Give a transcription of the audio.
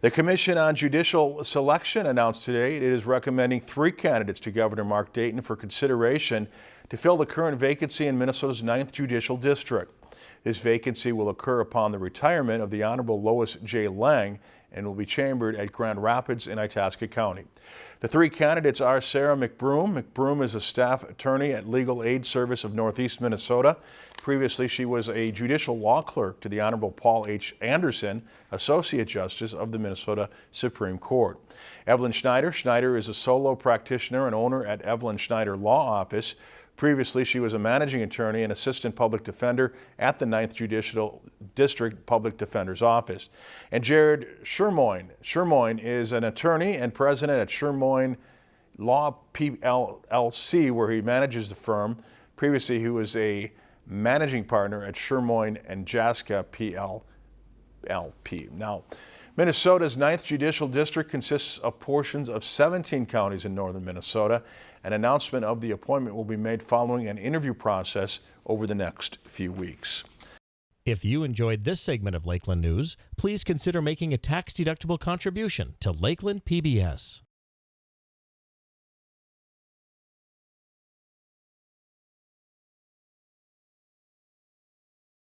The Commission on Judicial Selection announced today it is recommending three candidates to Governor Mark Dayton for consideration to fill the current vacancy in Minnesota's 9th Judicial District. This vacancy will occur upon the retirement of the Honorable Lois J. Lang and will be chambered at Grand Rapids in Itasca County. The three candidates are Sarah McBroom. McBroom is a staff attorney at Legal Aid Service of Northeast Minnesota. Previously, she was a judicial law clerk to the Honorable Paul H. Anderson, Associate Justice of the Minnesota Supreme Court. Evelyn Schneider. Schneider is a solo practitioner and owner at Evelyn Schneider Law Office. Previously, she was a managing attorney and assistant public defender at the 9th Judicial District Public Defender's Office. And Jared Shermoen. Shermoen is an attorney and president at Shermoen Law PLLC, where he manages the firm. Previously, he was a managing partner at Shermoen and Jaska PLLP. Now, Minnesota's 9th Judicial District consists of portions of 17 counties in northern Minnesota. An announcement of the appointment will be made following an interview process over the next few weeks. If you enjoyed this segment of Lakeland News, please consider making a tax-deductible contribution to Lakeland PBS.